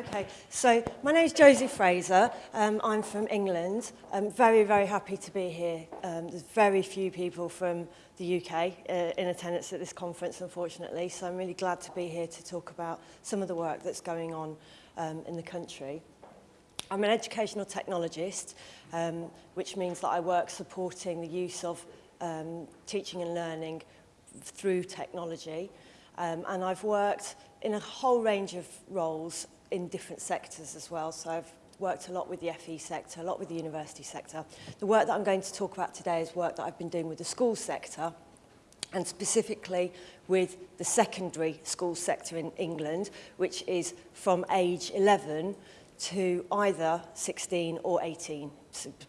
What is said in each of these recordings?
Okay, so my name is Josie Fraser. Um, I'm from England. I'm very, very happy to be here. Um, there's very few people from the UK uh, in attendance at this conference, unfortunately, so I'm really glad to be here to talk about some of the work that's going on um, in the country. I'm an educational technologist, um, which means that I work supporting the use of um, teaching and learning through technology. Um, and I've worked in a whole range of roles in different sectors as well. So I've worked a lot with the FE sector, a lot with the university sector. The work that I'm going to talk about today is work that I've been doing with the school sector and specifically with the secondary school sector in England, which is from age 11 to either 16 or 18,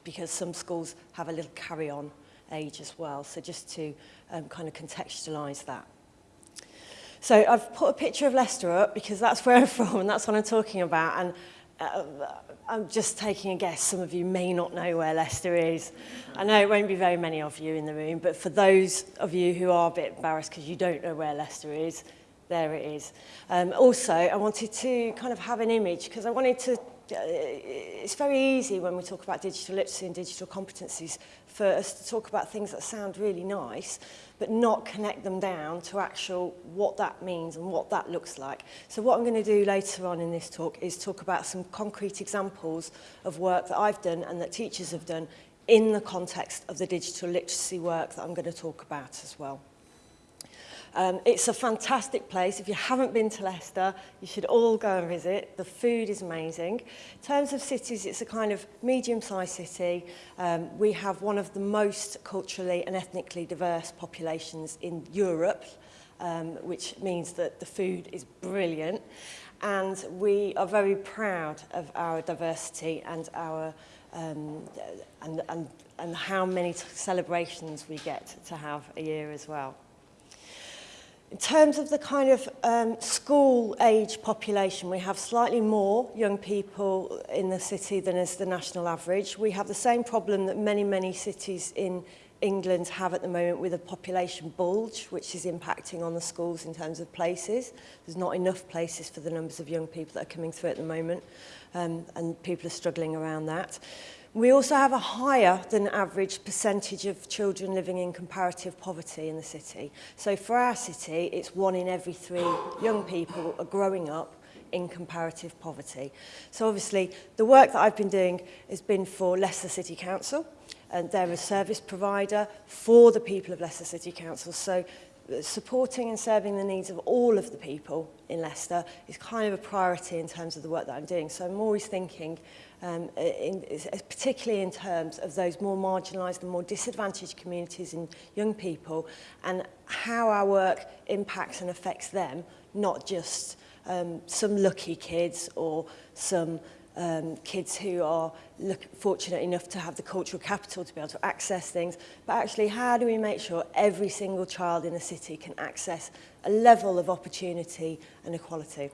because some schools have a little carry-on age as well. So just to um, kind of contextualise that. So I've put a picture of Leicester up because that's where I'm from and that's what I'm talking about. And uh, I'm just taking a guess. Some of you may not know where Leicester is. I know it won't be very many of you in the room, but for those of you who are a bit embarrassed because you don't know where Leicester is, there it is. Um, also, I wanted to kind of have an image because I wanted to it's very easy when we talk about digital literacy and digital competencies for us to talk about things that sound really nice, but not connect them down to actual what that means and what that looks like. So what I'm going to do later on in this talk is talk about some concrete examples of work that I've done and that teachers have done in the context of the digital literacy work that I'm going to talk about as well. Um, it's a fantastic place. If you haven't been to Leicester, you should all go and visit. The food is amazing. In terms of cities, it's a kind of medium-sized city. Um, we have one of the most culturally and ethnically diverse populations in Europe, um, which means that the food is brilliant. And we are very proud of our diversity and our um, and, and, and how many celebrations we get to have a year as well. In terms of the kind of um, school age population, we have slightly more young people in the city than is the national average. We have the same problem that many, many cities in England have at the moment with a population bulge, which is impacting on the schools in terms of places. There's not enough places for the numbers of young people that are coming through at the moment, um, and people are struggling around that. We also have a higher than average percentage of children living in comparative poverty in the city. So for our city, it's one in every three young people are growing up in comparative poverty. So obviously the work that I've been doing has been for Leicester City Council and they're a service provider for the people of Leicester City Council. So supporting and serving the needs of all of the people in Leicester is kind of a priority in terms of the work that I'm doing. So I'm always thinking um, in, particularly in terms of those more marginalised and more disadvantaged communities and young people and how our work impacts and affects them, not just um, some lucky kids or some um, kids who are look, fortunate enough to have the cultural capital to be able to access things, but actually how do we make sure every single child in the city can access a level of opportunity and equality?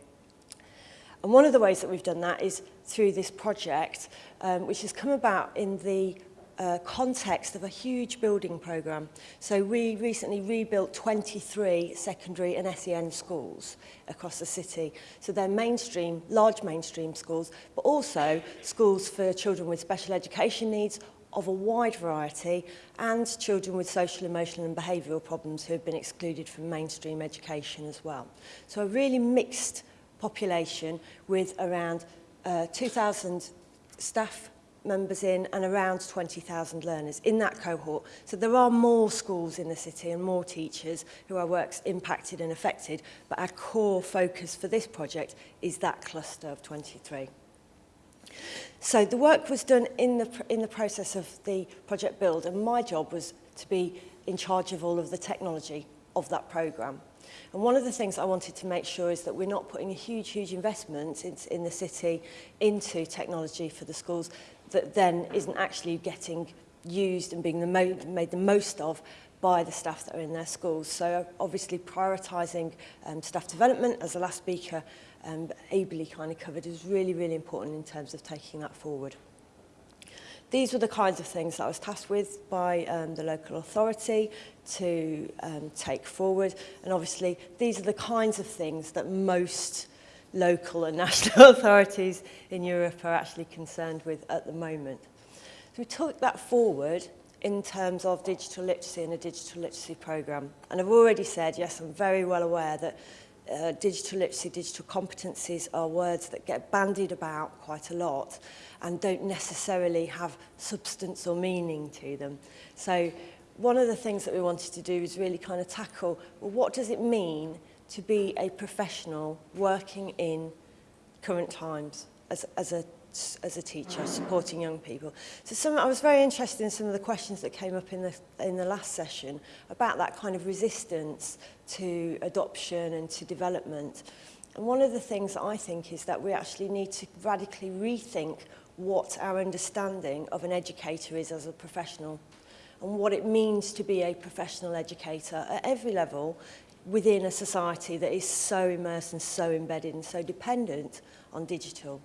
And one of the ways that we've done that is through this project, um, which has come about in the uh, context of a huge building program. So we recently rebuilt 23 secondary and SEN schools across the city. So they're mainstream, large mainstream schools, but also schools for children with special education needs of a wide variety and children with social, emotional and behavioural problems who have been excluded from mainstream education as well. So a really mixed population with around uh, 2,000 staff members in and around 20,000 learners in that cohort. So there are more schools in the city and more teachers who are works impacted and affected, but our core focus for this project is that cluster of 23. So the work was done in the, in the process of the project build and my job was to be in charge of all of the technology of that programme. And one of the things I wanted to make sure is that we're not putting a huge, huge investment in, in the city into technology for the schools that then isn't actually getting used and being the mo made the most of by the staff that are in their schools. So obviously prioritising um, staff development, as the last speaker um, ably kind of covered, is really, really important in terms of taking that forward. These were the kinds of things that I was tasked with by um, the local authority to um, take forward. And obviously, these are the kinds of things that most local and national authorities in Europe are actually concerned with at the moment. So we took that forward in terms of digital literacy and a digital literacy program. And I've already said, yes, I'm very well aware that uh, digital literacy, digital competencies are words that get bandied about quite a lot and don't necessarily have substance or meaning to them. So one of the things that we wanted to do is really kind of tackle, well, what does it mean to be a professional working in current times as, as a as a teacher, supporting young people. So some, I was very interested in some of the questions that came up in the, in the last session about that kind of resistance to adoption and to development. And one of the things that I think is that we actually need to radically rethink what our understanding of an educator is as a professional and what it means to be a professional educator at every level within a society that is so immersed and so embedded and so dependent on digital.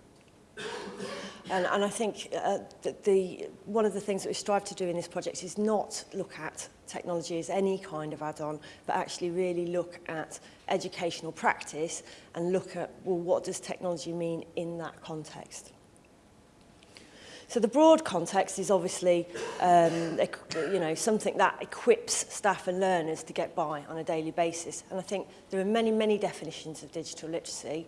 And, and I think uh, that the, one of the things that we strive to do in this project is not look at technology as any kind of add-on, but actually really look at educational practice and look at, well, what does technology mean in that context? So the broad context is obviously um, you know, something that equips staff and learners to get by on a daily basis. And I think there are many, many definitions of digital literacy.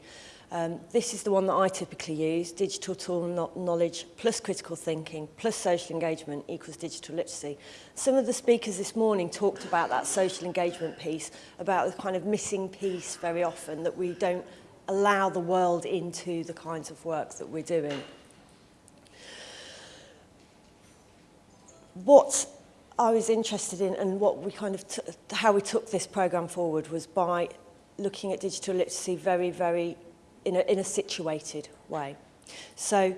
Um, this is the one that I typically use, digital tool knowledge plus critical thinking plus social engagement equals digital literacy. Some of the speakers this morning talked about that social engagement piece, about the kind of missing piece very often that we don't allow the world into the kinds of work that we're doing. what I was interested in and what we kind of how we took this program forward was by looking at digital literacy very very in a in a situated way. So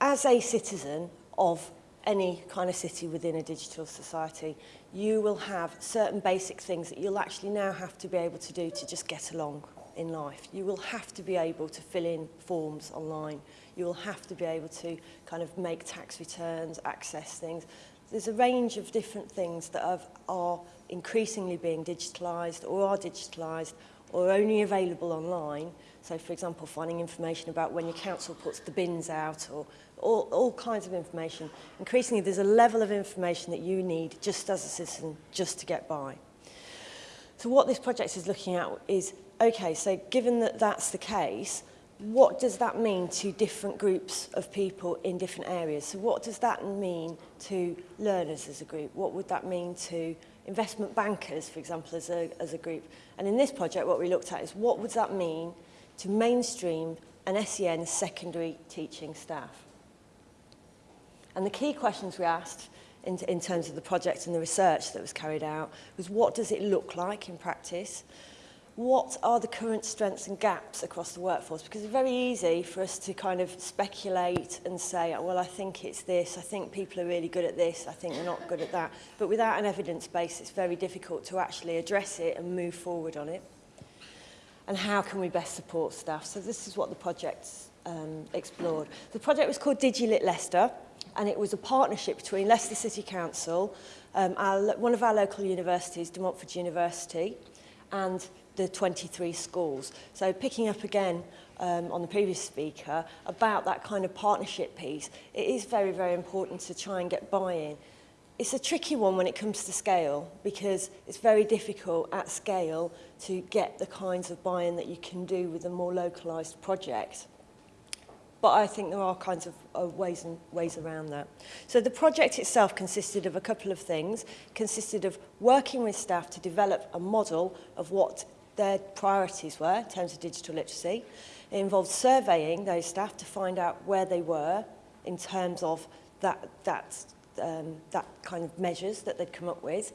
as a citizen of any kind of city within a digital society you will have certain basic things that you'll actually now have to be able to do to just get along in life. You will have to be able to fill in forms online. You will have to be able to kind of make tax returns, access things. There's a range of different things that have, are increasingly being digitalised or are digitalised or only available online So, for example, finding information about when your council puts the bins out or all, all kinds of information. Increasingly, there's a level of information that you need just as a citizen, just to get by. So what this project is looking at is, okay, so given that that's the case, what does that mean to different groups of people in different areas? So what does that mean to learners as a group? What would that mean to investment bankers, for example, as a, as a group? And in this project, what we looked at is what would that mean to mainstream an SEN secondary teaching staff. And the key questions we asked in, in terms of the project and the research that was carried out was what does it look like in practice? What are the current strengths and gaps across the workforce? Because it's very easy for us to kind of speculate and say, oh, well, I think it's this, I think people are really good at this, I think they're not good at that. But without an evidence base, it's very difficult to actually address it and move forward on it. and how can we best support staff. So this is what the project um, explored. The project was called DigiLit Leicester and it was a partnership between Leicester City Council, um, our, one of our local universities, De Montfort University, and the 23 schools. So picking up again um, on the previous speaker about that kind of partnership piece, it is very, very important to try and get buy-in. It's a tricky one when it comes to scale because it's very difficult at scale to get the kinds of buy-in that you can do with a more localised project. But I think there are kinds of, of ways and ways around that. So the project itself consisted of a couple of things. consisted of working with staff to develop a model of what their priorities were in terms of digital literacy. It involved surveying those staff to find out where they were in terms of that, that um, that kind of measures that they'd come up with.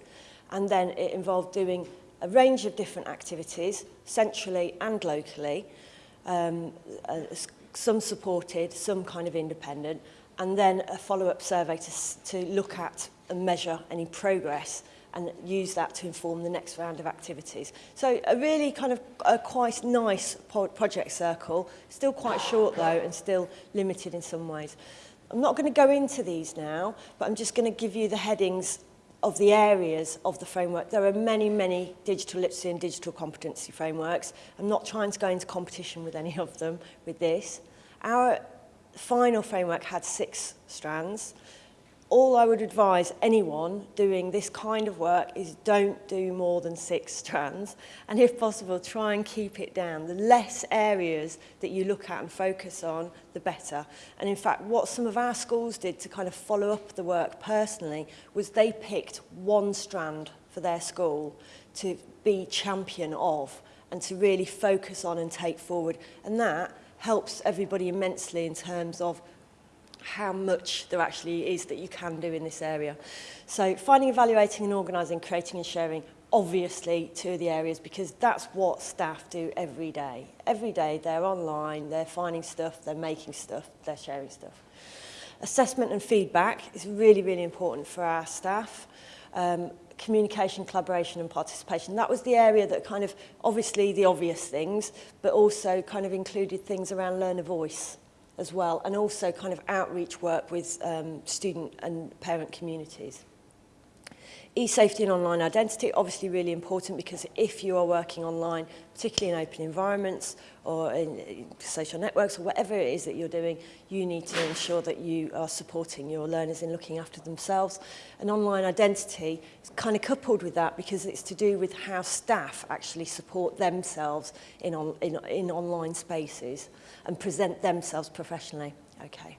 And then it involved doing a range of different activities, centrally and locally, um, uh, some supported, some kind of independent, and then a follow-up survey to, to look at and measure any progress and use that to inform the next round of activities. So a really kind of a quite nice project circle, still quite short though and still limited in some ways. I'm not going to go into these now, but I'm just going to give you the headings of the areas of the framework. There are many, many digital literacy and digital competency frameworks. I'm not trying to go into competition with any of them with this. Our final framework had six strands. All I would advise anyone doing this kind of work is don't do more than six strands and if possible try and keep it down. The less areas that you look at and focus on, the better. And in fact, what some of our schools did to kind of follow up the work personally was they picked one strand for their school to be champion of and to really focus on and take forward. And that helps everybody immensely in terms of how much there actually is that you can do in this area. So finding, evaluating and organising, creating and sharing, obviously two of the areas because that's what staff do every day. Every day they're online, they're finding stuff, they're making stuff, they're sharing stuff. Assessment and feedback is really, really important for our staff. Um, communication, collaboration and participation. That was the area that kind of, obviously the obvious things, but also kind of included things around learner voice as well, and also kind of outreach work with um, student and parent communities. E-safety and online identity, obviously really important because if you are working online, particularly in open environments or in social networks or whatever it is that you're doing, you need to ensure that you are supporting your learners in looking after themselves. An online identity is kind of coupled with that because it's to do with how staff actually support themselves in, on, in, in online spaces and present themselves professionally. Okay.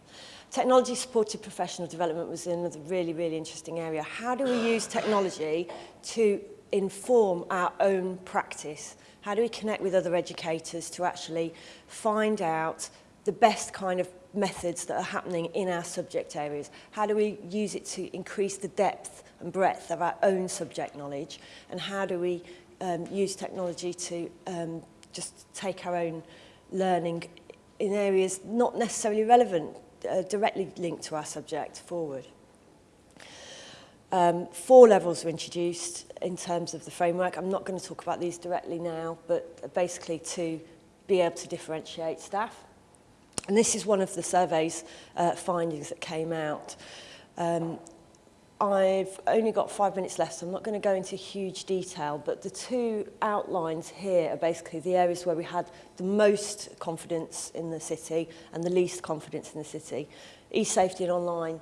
Technology supported professional development was another really, really interesting area. How do we use technology to inform our own practice? How do we connect with other educators to actually find out the best kind of methods that are happening in our subject areas? How do we use it to increase the depth and breadth of our own subject knowledge? And how do we um, use technology to um, just take our own learning in areas not necessarily relevant uh, directly linked to our subject forward. Um, four levels were introduced in terms of the framework. I'm not going to talk about these directly now, but basically to be able to differentiate staff. And this is one of the survey's uh, findings that came out. Um, I've only got five minutes left, so I'm not going to go into huge detail, but the two outlines here are basically the areas where we had the most confidence in the city and the least confidence in the city. E-safety and online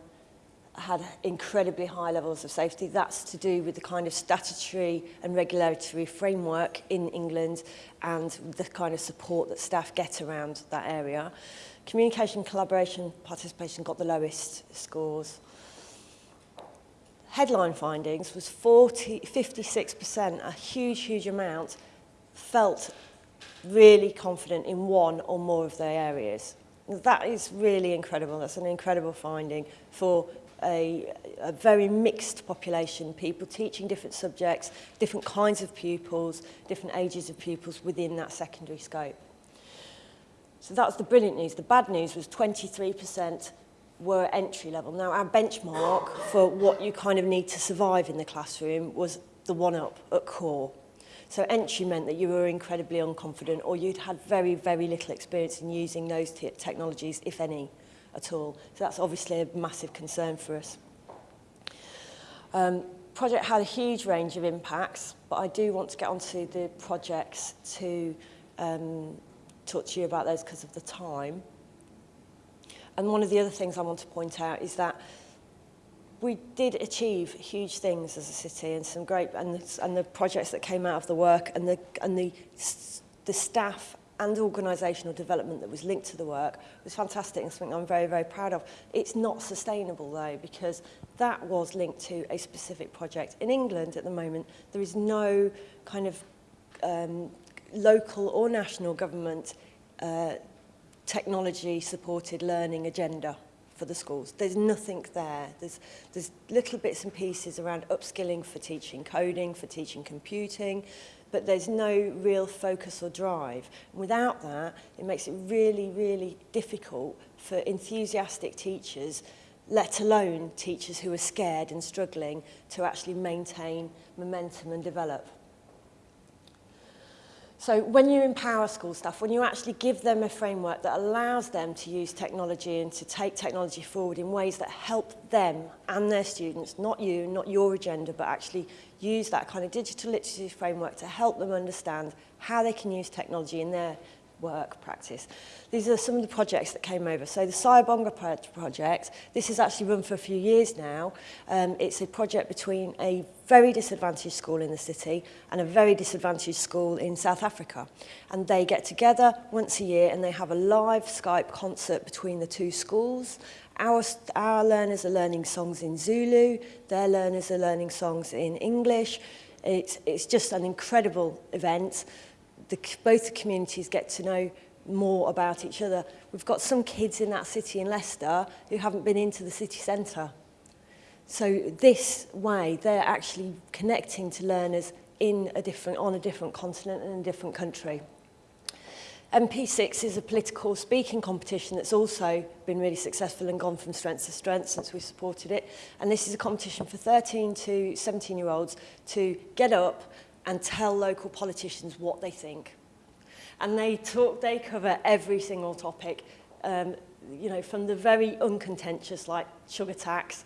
had incredibly high levels of safety. That's to do with the kind of statutory and regulatory framework in England and the kind of support that staff get around that area. Communication, collaboration, participation got the lowest scores headline findings was 40, 56%, a huge, huge amount, felt really confident in one or more of their areas. That is really incredible. That's an incredible finding for a, a very mixed population, people teaching different subjects, different kinds of pupils, different ages of pupils within that secondary scope. So that's the brilliant news. The bad news was 23% were entry level. Now, our benchmark for what you kind of need to survive in the classroom was the one up at core. So entry meant that you were incredibly unconfident or you'd had very, very little experience in using those technologies, if any, at all. So that's obviously a massive concern for us. Um, project had a huge range of impacts, but I do want to get onto the projects to um, talk to you about those because of the time. And one of the other things I want to point out is that we did achieve huge things as a city and some great and the, and the projects that came out of the work and the and the the staff and organisational development that was linked to the work was fantastic and something I'm very, very proud of. It's not sustainable though because that was linked to a specific project. In England at the moment, there is no kind of um, local or national government uh, technology-supported learning agenda for the schools. There's nothing there. There's, there's little bits and pieces around upskilling for teaching coding, for teaching computing, but there's no real focus or drive. And without that, it makes it really, really difficult for enthusiastic teachers, let alone teachers who are scared and struggling, to actually maintain momentum and develop. So when you empower school staff, when you actually give them a framework that allows them to use technology and to take technology forward in ways that help them and their students, not you, not your agenda, but actually use that kind of digital literacy framework to help them understand how they can use technology in their work practice. These are some of the projects that came over. So the Siyabonga project, this has actually run for a few years now. Um, it's a project between a very disadvantaged school in the city and a very disadvantaged school in South Africa. And they get together once a year and they have a live Skype concert between the two schools. Our, our learners are learning songs in Zulu, their learners are learning songs in English. It's, it's just an incredible event. the, both the communities get to know more about each other. We've got some kids in that city in Leicester who haven't been into the city centre. So this way, they're actually connecting to learners in a different, on a different continent and a different country. MP6 is a political speaking competition that's also been really successful and gone from strength to strength since we supported it. And this is a competition for 13 to 17 year olds to get up and tell local politicians what they think. And they talk, they cover every single topic, um, you know, from the very uncontentious like sugar tax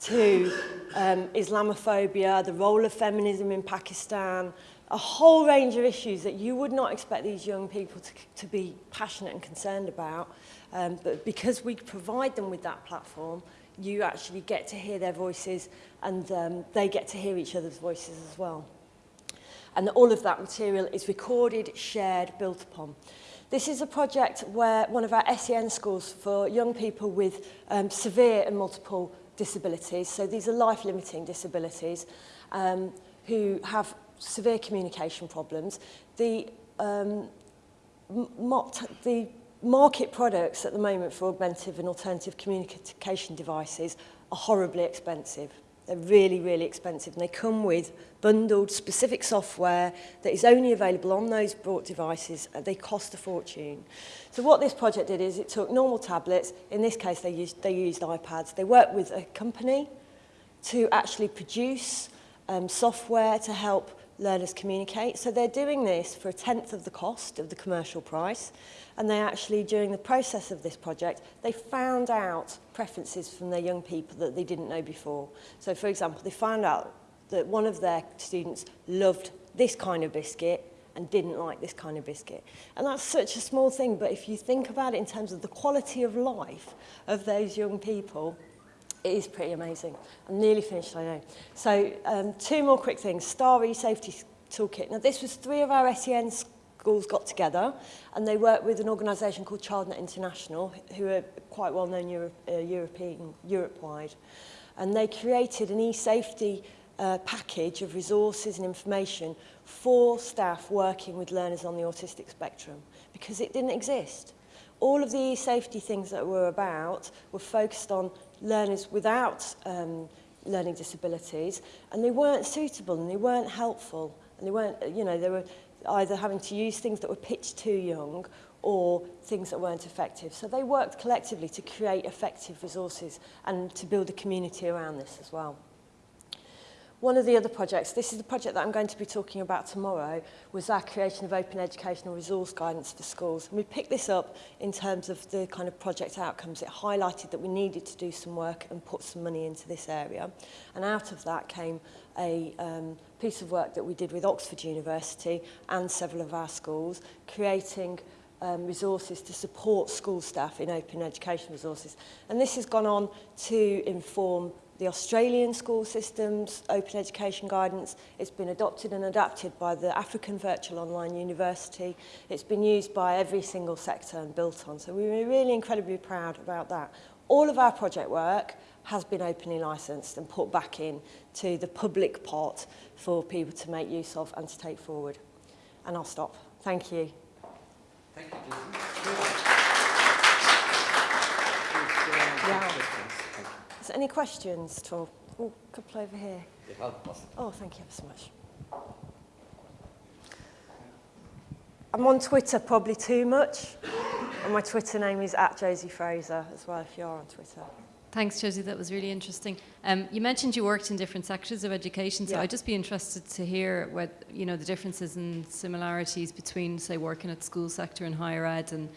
to um, Islamophobia, the role of feminism in Pakistan, a whole range of issues that you would not expect these young people to, to be passionate and concerned about. Um, but because we provide them with that platform, you actually get to hear their voices and um, they get to hear each other's voices as well. and all of that material is recorded, shared, built upon. This is a project where one of our SEN schools for young people with um, severe and multiple disabilities, so these are life-limiting disabilities, um, who have severe communication problems. The, um, the market products at the moment for augmentative and alternative communication devices are horribly expensive. They're really, really expensive and they come with bundled specific software that is only available on those brought devices and they cost a fortune. So what this project did is it took normal tablets, in this case they used, they used iPads, they worked with a company to actually produce um, software to help learners communicate. So they're doing this for a tenth of the cost of the commercial price. And they actually, during the process of this project, they found out preferences from their young people that they didn't know before. So for example, they found out that one of their students loved this kind of biscuit and didn't like this kind of biscuit. And that's such a small thing, but if you think about it in terms of the quality of life of those young people, it is pretty amazing. I'm nearly finished, I know. So um, two more quick things. Star E-Safety Toolkit. Now this was three of our SEN schools got together and they worked with an organisation called ChildNet International who are quite well known uh, European, Europe-wide. And they created an e-safety uh, package of resources and information for staff working with learners on the autistic spectrum because it didn't exist. All of the e-safety things that were about were focused on learners without um, learning disabilities, and they weren't suitable and they weren't helpful, and they weren't, you know, they were either having to use things that were pitched too young or things that weren't effective. So they worked collectively to create effective resources and to build a community around this as well. One of the other projects, this is the project that I'm going to be talking about tomorrow, was our creation of open educational resource guidance for schools. And we picked this up in terms of the kind of project outcomes. It highlighted that we needed to do some work and put some money into this area. And out of that came a um, piece of work that we did with Oxford University and several of our schools, creating um, resources to support school staff in open education resources. And this has gone on to inform the Australian school system's open education guidance. It's been adopted and adapted by the African Virtual Online University. It's been used by every single sector and built on. So we were really incredibly proud about that. All of our project work has been openly licensed and put back in to the public pot for people to make use of and to take forward. And I'll stop. Thank you. Thank you. Is any questions at all? Oh, couple over here. Oh, thank you ever so much. I'm on Twitter probably too much. and my Twitter name is at Josie Fraser as well if you're on Twitter. Thanks, Josie. That was really interesting. Um, you mentioned you worked in different sectors of education, so yeah. I'd just be interested to hear what you know the differences and similarities between, say, working at school sector and higher ed, and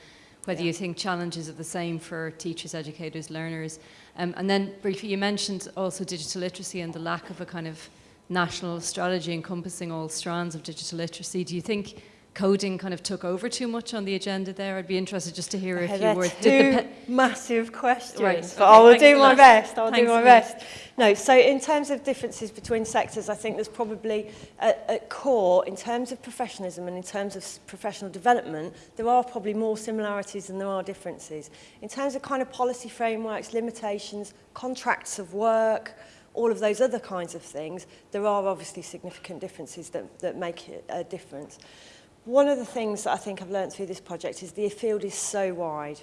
whether yeah. you think challenges are the same for teachers, educators, learners. Um, and then briefly, you mentioned also digital literacy and the lack of a kind of national strategy encompassing all strands of digital literacy. Do you think coding kind of took over too much on the agenda there? I'd be interested just to hear if you were... Two massive questions, right. but okay, I will do my best. I'll do my best. No, so in terms of differences between sectors, I think there's probably at, at core, in terms of professionalism and in terms of professional development, there are probably more similarities than there are differences. In terms of kind of policy frameworks, limitations, contracts of work, all of those other kinds of things, there are obviously significant differences that, that make it a difference. One of the things that I think I've learned through this project is the field is so wide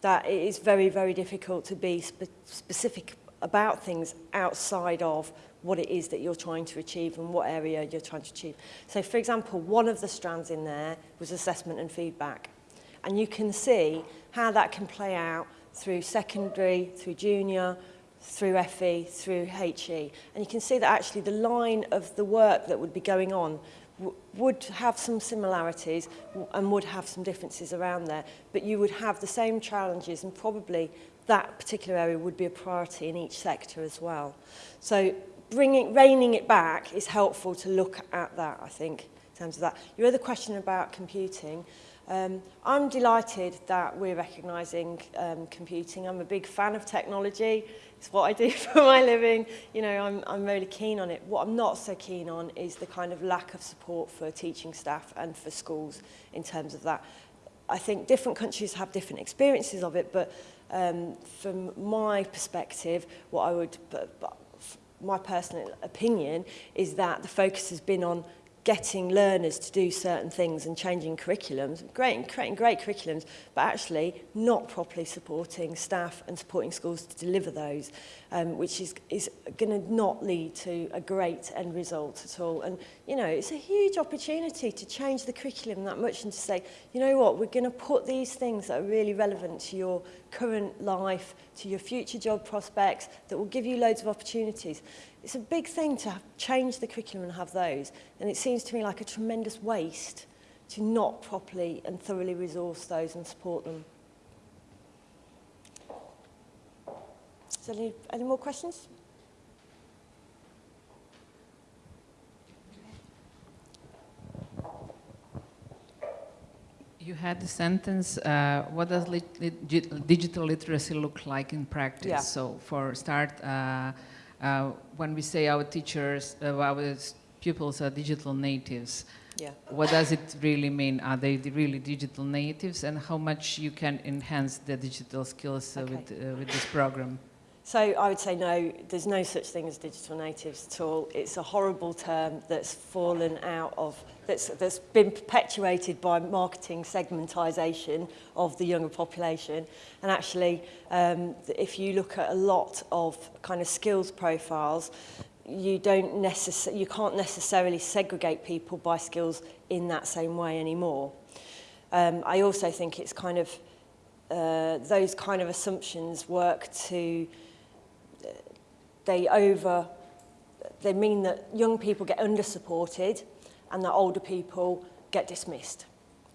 that it is very, very difficult to be spe specific about things outside of what it is that you're trying to achieve and what area you're trying to achieve. So, for example, one of the strands in there was assessment and feedback. And you can see how that can play out through secondary, through junior, through FE, through HE. And you can see that actually the line of the work that would be going on would have some similarities and would have some differences around there, but you would have the same challenges and probably that particular area would be a priority in each sector as well. So bringing, reining it back is helpful to look at that, I think, in terms of that. Your other question about computing, Um, I'm delighted that we're recognising um, computing. I'm a big fan of technology. It's what I do for my living. You know, I'm, I'm really keen on it. What I'm not so keen on is the kind of lack of support for teaching staff and for schools in terms of that. I think different countries have different experiences of it, but um, from my perspective, what I would, but, but my personal opinion is that the focus has been on getting learners to do certain things and changing curriculums, great, creating great curriculums, but actually not properly supporting staff and supporting schools to deliver those, um, which is, is going to not lead to a great end result at all. And, you know, it's a huge opportunity to change the curriculum that much and to say, you know what, we're going to put these things that are really relevant to your current life, to your future job prospects, that will give you loads of opportunities. it's a big thing to have, change the curriculum and have those. And it seems to me like a tremendous waste to not properly and thoroughly resource those and support them. Is there any, any more questions? You had the sentence, uh, what does li digital literacy look like in practice? Yeah. So for start, uh, uh, when we say our teachers, uh, our pupils are digital natives, yeah. what does it really mean? Are they really digital natives and how much you can enhance the digital skills uh, okay. with, uh, with this program? So I would say no, there's no such thing as digital natives at all. It's a horrible term that's fallen out of, that's, that's been perpetuated by marketing segmentisation of the younger population. And actually, um, if you look at a lot of kind of skills profiles, you don't you can't necessarily segregate people by skills in that same way anymore. Um, I also think it's kind of uh, those kind of assumptions work to they over, they mean that young people get under-supported and that older people get dismissed.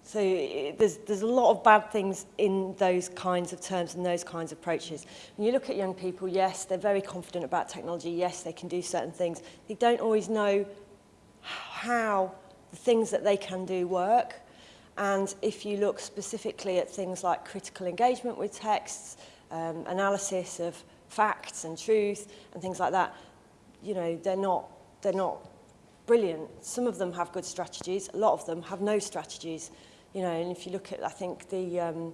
So there's, there's a lot of bad things in those kinds of terms and those kinds of approaches. When you look at young people, yes, they're very confident about technology. Yes, they can do certain things. They don't always know how the things that they can do work. And if you look specifically at things like critical engagement with texts, um, analysis of facts and truth and things like that, you know, they're not, they're not brilliant. Some of them have good strategies. A lot of them have no strategies. You know, and if you look at, I think, the, um,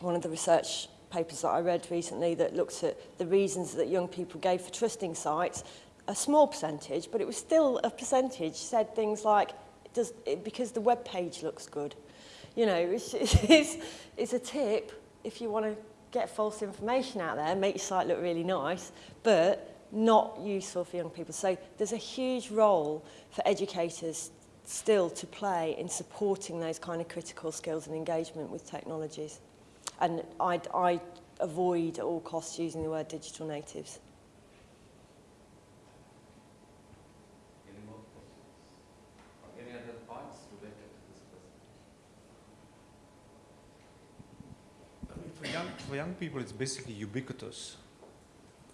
one of the research papers that I read recently that looked at the reasons that young people gave for trusting sites, a small percentage, but it was still a percentage, said things like, does, it, because the web page looks good. You know, it's, it's, it's a tip if you want to get false information out there, make your site look really nice, but not useful for young people. So there's a huge role for educators still to play in supporting those kind of critical skills and engagement with technologies. And I, avoid at all costs using the word digital natives. Any more questions? Or any other points related to this question? I mean, for young, for young people, it's basically ubiquitous.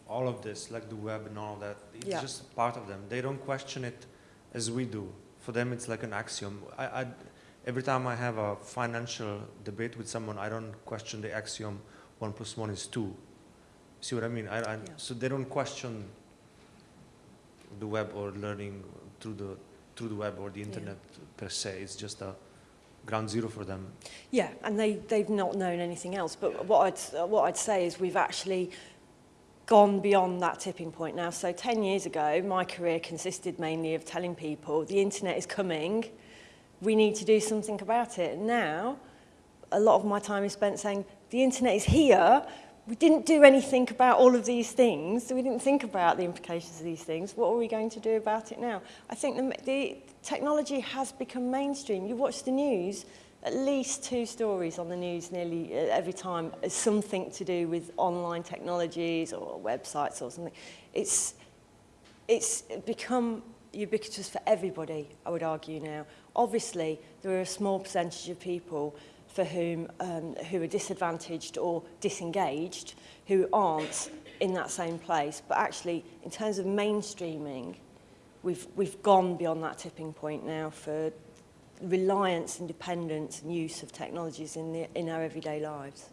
All of this, like the web and all that, it's Yeah. just part of them. They don't question it as we do. For them, it's like an axiom. I, I, every time I have a financial debate with someone, I don't question the axiom one plus one is two. See what I mean? I, I, Yeah. So they don't question the web or learning through the through the web or the internet per se. It's just a ground zero for them. Yeah, and they, they've not known anything else. But what I'd, what I'd say is we've actually gone beyond that tipping point now. So 10 years ago, my career consisted mainly of telling people the internet is coming, we need to do something about it. Now, a lot of my time is spent saying the internet is here, we didn't do anything about all of these things, we didn't think about the implications of these things, what are we going to do about it now? I think the, the technology has become mainstream. You watch the news, at least two stories on the news nearly uh, every time is something to do with online technologies or websites or something. It's, it's become ubiquitous for everybody, I would argue now. Obviously, there are a small percentage of people for whom um, who are disadvantaged or disengaged, who aren't in that same place. But actually, in terms of mainstreaming, we've, we've gone beyond that tipping point now for reliance and dependence and use of technologies in, the, in our everyday lives.